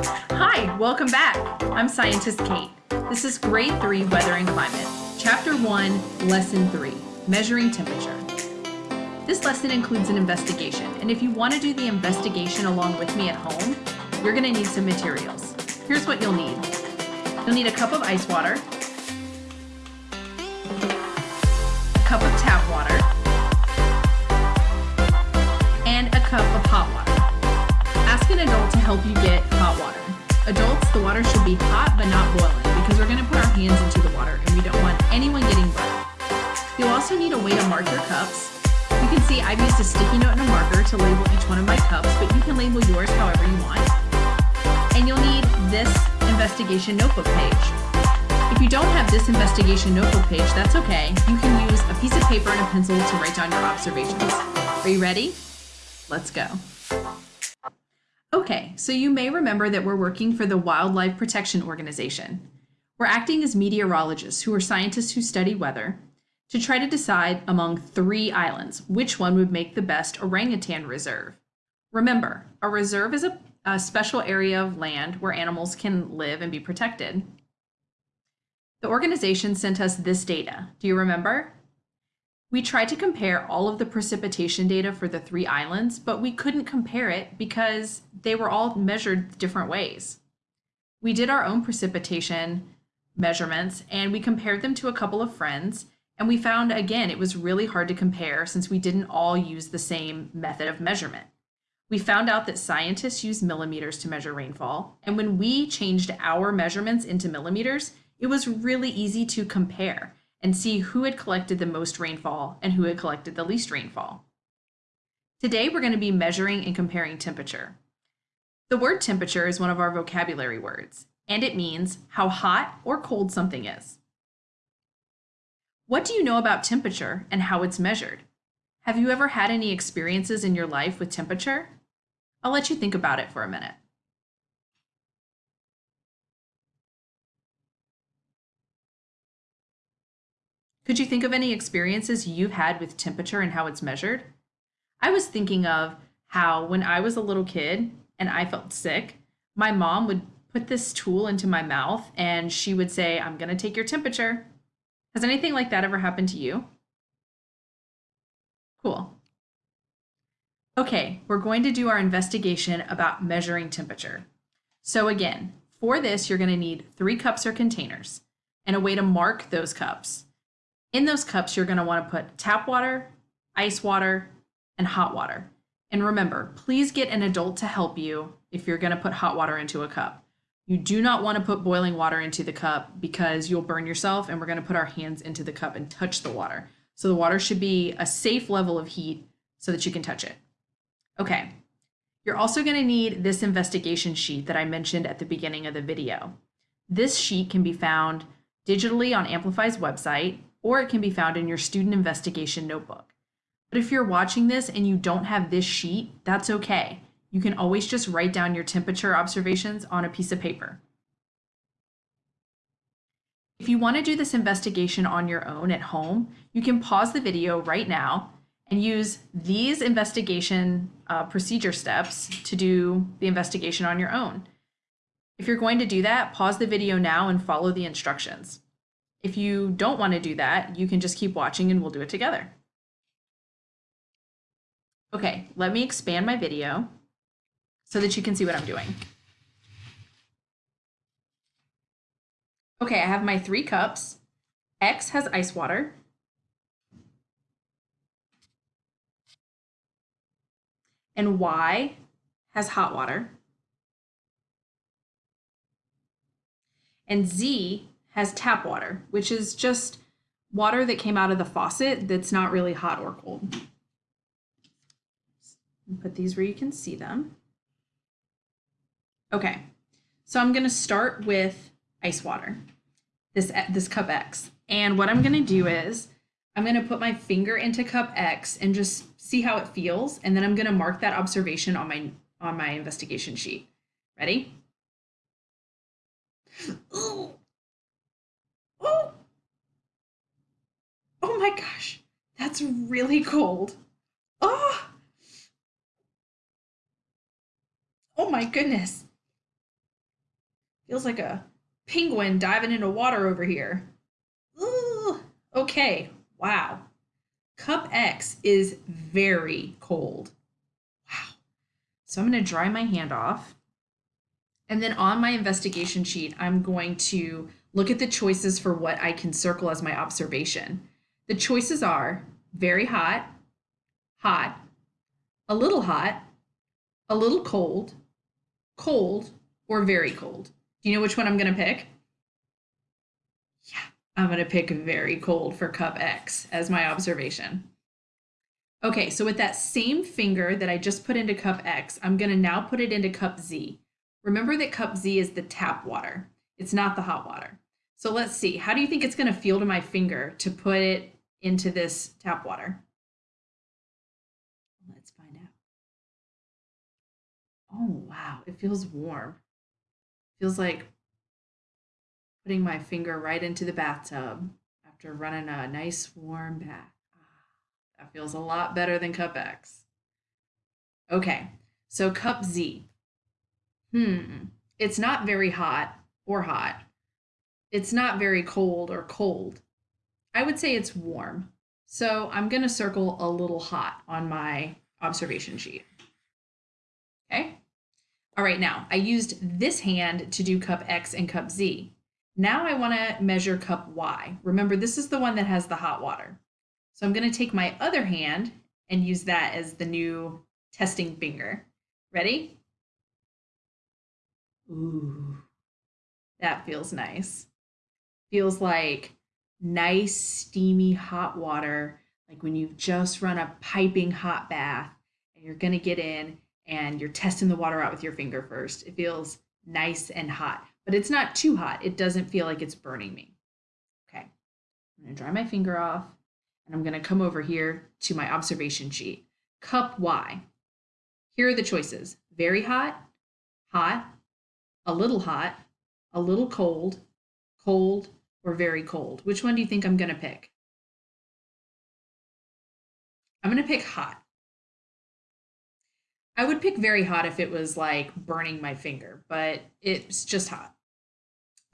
Hi, welcome back. I'm Scientist Kate. This is Grade 3 Weather and Climate, Chapter 1, Lesson 3, Measuring Temperature. This lesson includes an investigation, and if you want to do the investigation along with me at home, you're going to need some materials. Here's what you'll need. You'll need a cup of ice water, help you get hot water. Adults, the water should be hot but not boiling because we're going to put our hands into the water and we don't want anyone getting burned. You'll also need a way to mark your cups. You can see I've used a sticky note and a marker to label each one of my cups, but you can label yours however you want. And you'll need this investigation notebook page. If you don't have this investigation notebook page, that's okay. You can use a piece of paper and a pencil to write down your observations. Are you ready? Let's go. Okay, so you may remember that we're working for the Wildlife Protection Organization. We're acting as meteorologists who are scientists who study weather to try to decide among three islands which one would make the best orangutan reserve. Remember, a reserve is a, a special area of land where animals can live and be protected. The organization sent us this data. Do you remember? We tried to compare all of the precipitation data for the three islands, but we couldn't compare it because they were all measured different ways. We did our own precipitation measurements and we compared them to a couple of friends and we found again it was really hard to compare since we didn't all use the same method of measurement. We found out that scientists use millimeters to measure rainfall, and when we changed our measurements into millimeters, it was really easy to compare and see who had collected the most rainfall and who had collected the least rainfall. Today, we're going to be measuring and comparing temperature. The word temperature is one of our vocabulary words, and it means how hot or cold something is. What do you know about temperature and how it's measured? Have you ever had any experiences in your life with temperature? I'll let you think about it for a minute. Could you think of any experiences you've had with temperature and how it's measured? I was thinking of how when I was a little kid and I felt sick, my mom would put this tool into my mouth and she would say, I'm going to take your temperature. Has anything like that ever happened to you? Cool. Okay, we're going to do our investigation about measuring temperature. So again, for this, you're going to need three cups or containers and a way to mark those cups. In those cups, you're going to want to put tap water, ice water, and hot water. And remember, please get an adult to help you if you're going to put hot water into a cup. You do not want to put boiling water into the cup because you'll burn yourself and we're going to put our hands into the cup and touch the water. So the water should be a safe level of heat so that you can touch it. Okay, you're also going to need this investigation sheet that I mentioned at the beginning of the video. This sheet can be found digitally on Amplify's website or it can be found in your student investigation notebook. But if you're watching this and you don't have this sheet, that's okay. You can always just write down your temperature observations on a piece of paper. If you want to do this investigation on your own at home, you can pause the video right now and use these investigation uh, procedure steps to do the investigation on your own. If you're going to do that, pause the video now and follow the instructions. If you don't want to do that, you can just keep watching and we'll do it together. Okay, let me expand my video so that you can see what I'm doing. Okay, I have my three cups. X has ice water. And Y has hot water. And Z has tap water, which is just water that came out of the faucet that's not really hot or cold. Put these where you can see them. Okay, so I'm gonna start with ice water, this, this cup X. And what I'm gonna do is, I'm gonna put my finger into cup X and just see how it feels. And then I'm gonna mark that observation on my, on my investigation sheet. Ready? Ooh. Oh, oh my gosh, that's really cold. Oh, oh my goodness. feels like a penguin diving into water over here. Ooh, okay, wow. Cup X is very cold. Wow. So I'm going to dry my hand off. And then on my investigation sheet, I'm going to look at the choices for what I can circle as my observation. The choices are very hot, hot, a little hot, a little cold, cold, or very cold. Do you know which one I'm going to pick? Yeah, I'm going to pick very cold for cup X as my observation. Okay, so with that same finger that I just put into cup X, I'm going to now put it into cup Z. Remember that cup Z is the tap water. It's not the hot water. So let's see, how do you think it's going to feel to my finger to put it into this tap water? Let's find out. Oh, wow, it feels warm. Feels like putting my finger right into the bathtub after running a nice warm bath. Ah, that feels a lot better than cup X. Okay, so cup Z. Hmm, it's not very hot or hot. It's not very cold or cold. I would say it's warm. So I'm going to circle a little hot on my observation sheet. Okay. All right, now I used this hand to do cup X and cup Z. Now I want to measure cup Y. Remember, this is the one that has the hot water. So I'm going to take my other hand and use that as the new testing finger. Ready? Ooh, that feels nice. Feels like nice, steamy hot water, like when you've just run a piping hot bath and you're going to get in and you're testing the water out with your finger first. It feels nice and hot, but it's not too hot. It doesn't feel like it's burning me. Okay, I'm going to dry my finger off and I'm going to come over here to my observation sheet. Cup Y. Here are the choices very hot, hot, a little hot, a little cold, cold, or very cold. Which one do you think I'm going to pick? I'm going to pick hot. I would pick very hot if it was like burning my finger, but it's just hot.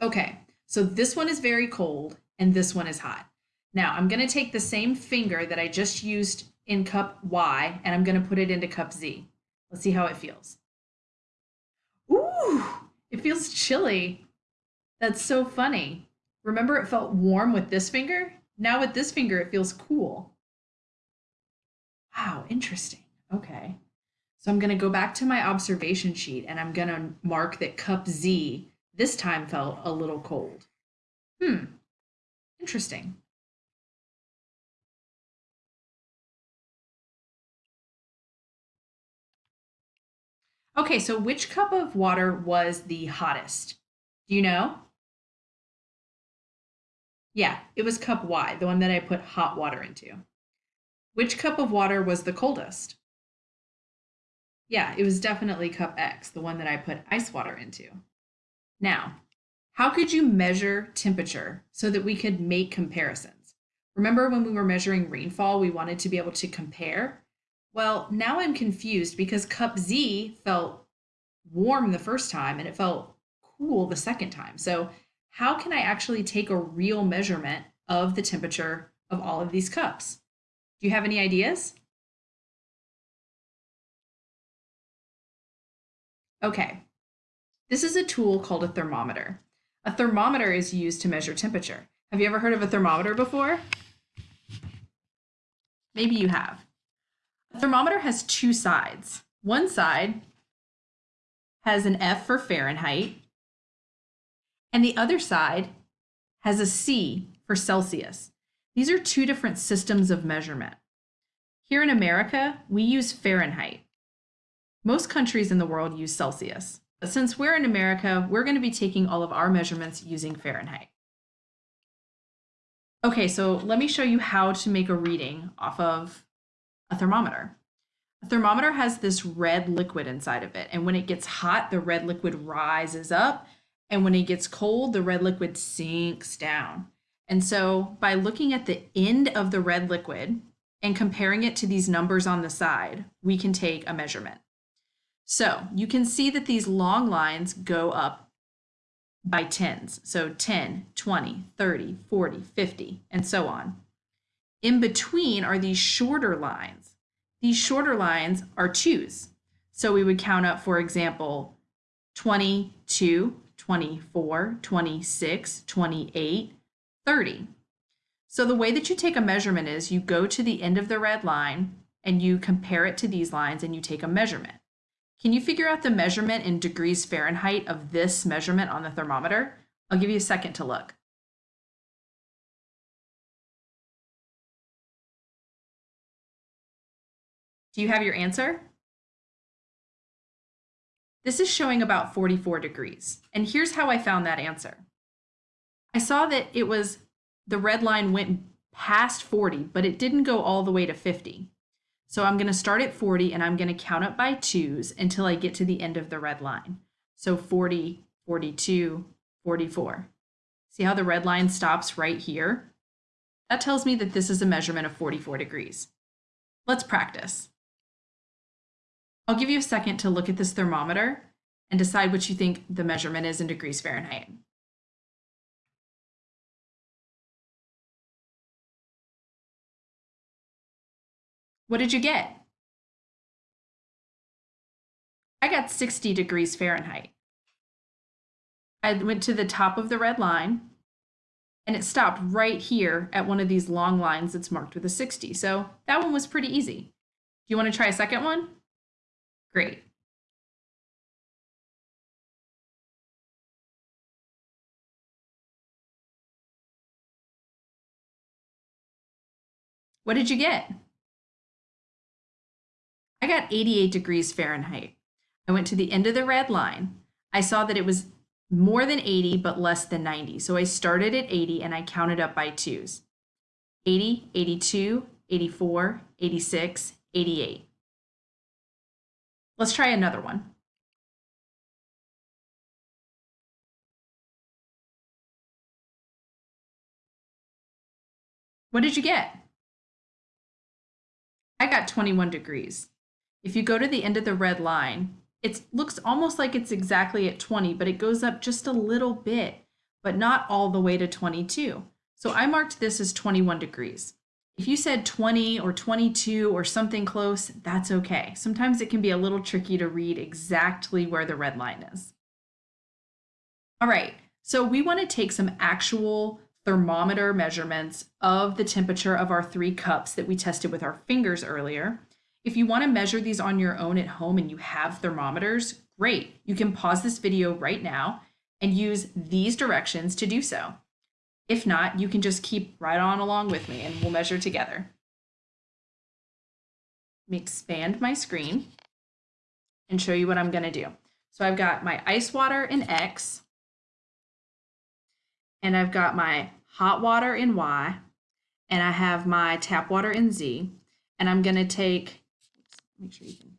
Okay, so this one is very cold and this one is hot. Now I'm going to take the same finger that I just used in cup Y and I'm going to put it into cup Z. Let's see how it feels. Ooh, it feels chilly. That's so funny. Remember it felt warm with this finger? Now with this finger, it feels cool. Wow, interesting. Okay. So I'm going to go back to my observation sheet and I'm going to mark that cup Z this time felt a little cold. Hmm, interesting. Okay, so which cup of water was the hottest? Do you know? Yeah, it was cup Y, the one that I put hot water into. Which cup of water was the coldest? Yeah, it was definitely cup X, the one that I put ice water into. Now, how could you measure temperature so that we could make comparisons? Remember when we were measuring rainfall, we wanted to be able to compare? Well, now I'm confused because cup Z felt warm the first time and it felt cool the second time. So how can I actually take a real measurement of the temperature of all of these cups? Do you have any ideas? Okay, this is a tool called a thermometer. A thermometer is used to measure temperature. Have you ever heard of a thermometer before? Maybe you have. A thermometer has two sides. One side has an F for Fahrenheit, and the other side has a C for Celsius. These are two different systems of measurement. Here in America, we use Fahrenheit. Most countries in the world use Celsius. But since we're in America, we're going to be taking all of our measurements using Fahrenheit. Okay, so let me show you how to make a reading off of a thermometer. A thermometer has this red liquid inside of it, and when it gets hot, the red liquid rises up, and when it gets cold, the red liquid sinks down. And so by looking at the end of the red liquid and comparing it to these numbers on the side, we can take a measurement. So you can see that these long lines go up by tens. So 10, 20, 30, 40, 50, and so on. In between are these shorter lines. These shorter lines are twos. So we would count up, for example, 22, 24, 26, 28, 30. So the way that you take a measurement is you go to the end of the red line and you compare it to these lines and you take a measurement. Can you figure out the measurement in degrees Fahrenheit of this measurement on the thermometer? I'll give you a second to look. Do you have your answer? This is showing about 44 degrees. And here's how I found that answer. I saw that it was, the red line went past 40, but it didn't go all the way to 50. So I'm going to start at 40 and I'm going to count up by twos until I get to the end of the red line. So 40, 42, 44. See how the red line stops right here? That tells me that this is a measurement of 44 degrees. Let's practice. I'll give you a second to look at this thermometer and decide what you think the measurement is in degrees Fahrenheit. What did you get? I got 60 degrees Fahrenheit. I went to the top of the red line and it stopped right here at one of these long lines that's marked with a 60. So that one was pretty easy. Do you want to try a second one? Great. What did you get? I got 88 degrees Fahrenheit. I went to the end of the red line. I saw that it was more than 80, but less than 90. So I started at 80 and I counted up by twos. 80, 82, 84, 86, 88. Let's try another one. What did you get? I got 21 degrees. If you go to the end of the red line, it looks almost like it's exactly at 20, but it goes up just a little bit, but not all the way to 22. So I marked this as 21 degrees. If you said 20 or 22 or something close, that's okay. Sometimes it can be a little tricky to read exactly where the red line is. All right, so we want to take some actual thermometer measurements of the temperature of our three cups that we tested with our fingers earlier. If you want to measure these on your own at home and you have thermometers, great. You can pause this video right now and use these directions to do so. If not, you can just keep right on along with me and we'll measure together. Expand my screen and show you what I'm going to do. So I've got my ice water in X, and I've got my hot water in Y, and I have my tap water in Z, and I'm going to take, make sure you can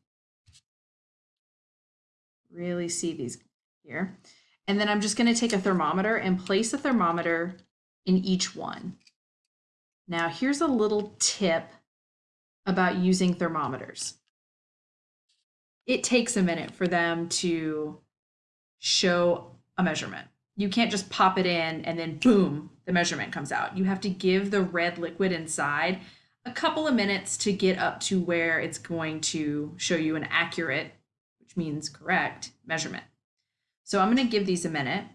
really see these here. And then I'm just going to take a thermometer and place a thermometer in each one. Now here's a little tip about using thermometers. It takes a minute for them to show a measurement. You can't just pop it in and then boom, the measurement comes out. You have to give the red liquid inside a couple of minutes to get up to where it's going to show you an accurate, which means correct, measurement. So I'm going to give these a minute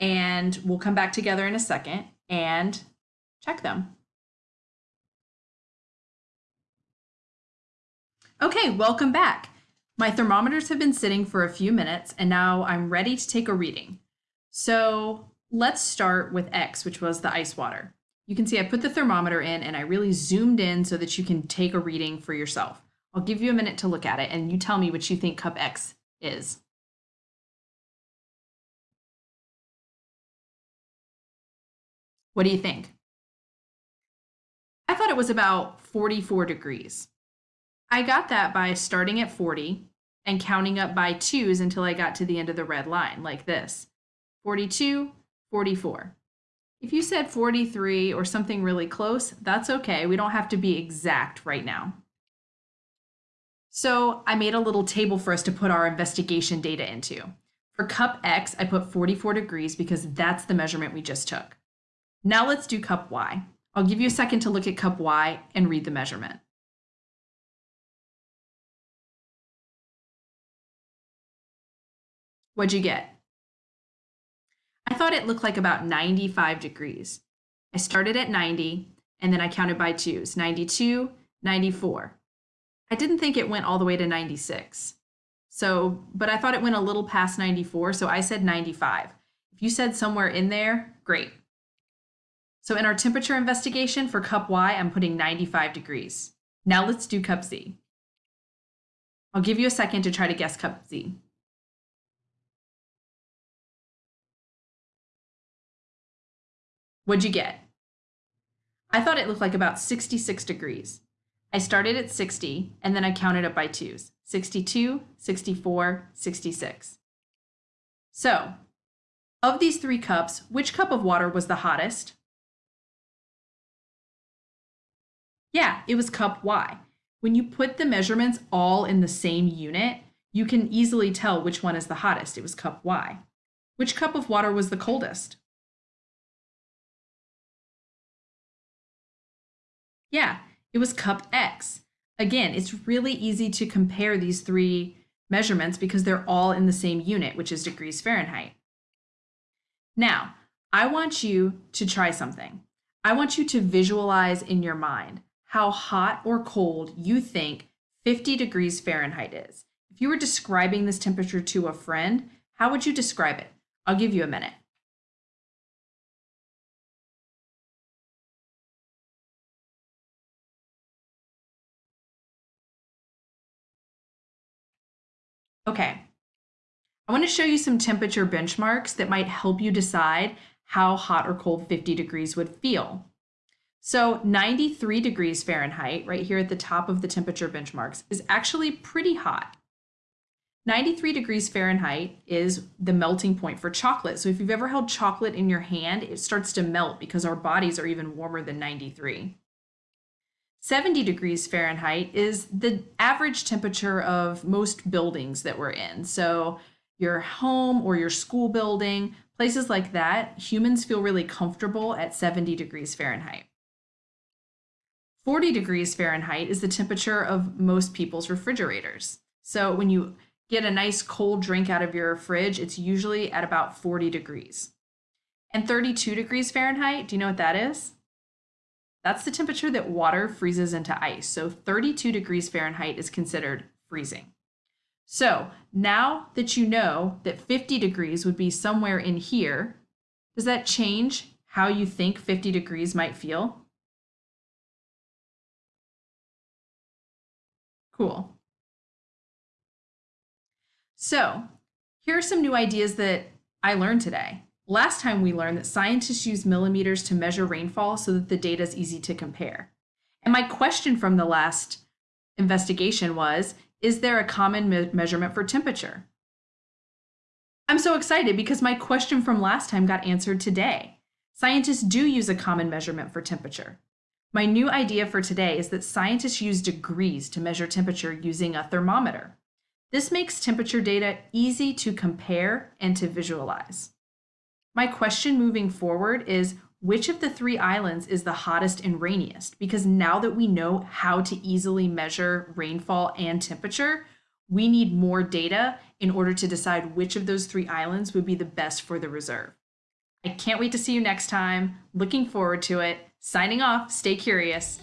and we'll come back together in a second and check them. Okay, welcome back. My thermometers have been sitting for a few minutes and now I'm ready to take a reading. So let's start with X, which was the ice water. You can see I put the thermometer in and I really zoomed in so that you can take a reading for yourself. I'll give you a minute to look at it and you tell me what you think cup X is. What do you think? I thought it was about 44 degrees. I got that by starting at 40 and counting up by twos until I got to the end of the red line, like this 42, 44. If you said 43 or something really close, that's okay. We don't have to be exact right now. So I made a little table for us to put our investigation data into. For cup X, I put 44 degrees because that's the measurement we just took. Now let's do cup Y. I'll give you a second to look at cup Y and read the measurement. What'd you get? I thought it looked like about 95 degrees. I started at 90 and then I counted by twos 92, 94. I didn't think it went all the way to 96. So, but I thought it went a little past 94, so I said 95. If you said somewhere in there, great. So in our temperature investigation for cup Y, I'm putting 95 degrees. Now let's do cup Z. I'll give you a second to try to guess cup Z. What'd you get? I thought it looked like about 66 degrees. I started at 60 and then I counted up by twos 62, 64, 66. So, of these three cups, which cup of water was the hottest? Yeah, it was cup Y. When you put the measurements all in the same unit, you can easily tell which one is the hottest. It was cup Y. Which cup of water was the coldest? Yeah, it was cup X. Again, it's really easy to compare these three measurements because they're all in the same unit, which is degrees Fahrenheit. Now, I want you to try something. I want you to visualize in your mind how hot or cold you think 50 degrees Fahrenheit is. If you were describing this temperature to a friend, how would you describe it? I'll give you a minute. Okay, I want to show you some temperature benchmarks that might help you decide how hot or cold 50 degrees would feel. So 93 degrees Fahrenheit, right here at the top of the temperature benchmarks, is actually pretty hot. 93 degrees Fahrenheit is the melting point for chocolate. So if you've ever held chocolate in your hand, it starts to melt because our bodies are even warmer than 93. 70 degrees Fahrenheit is the average temperature of most buildings that we're in. So, your home or your school building, places like that, humans feel really comfortable at 70 degrees Fahrenheit. 40 degrees Fahrenheit is the temperature of most people's refrigerators. So, when you get a nice cold drink out of your fridge, it's usually at about 40 degrees. And 32 degrees Fahrenheit, do you know what that is? That's the temperature that water freezes into ice. So 32 degrees Fahrenheit is considered freezing. So now that you know that 50 degrees would be somewhere in here, does that change how you think 50 degrees might feel? Cool. So here are some new ideas that I learned today. Last time we learned that scientists use millimeters to measure rainfall so that the data is easy to compare. And my question from the last investigation was, is there a common me measurement for temperature? I'm so excited because my question from last time got answered today. Scientists do use a common measurement for temperature. My new idea for today is that scientists use degrees to measure temperature using a thermometer. This makes temperature data easy to compare and to visualize. My question moving forward is which of the three islands is the hottest and rainiest? Because now that we know how to easily measure rainfall and temperature, we need more data in order to decide which of those three islands would be the best for the reserve. I can't wait to see you next time. Looking forward to it. Signing off, stay curious.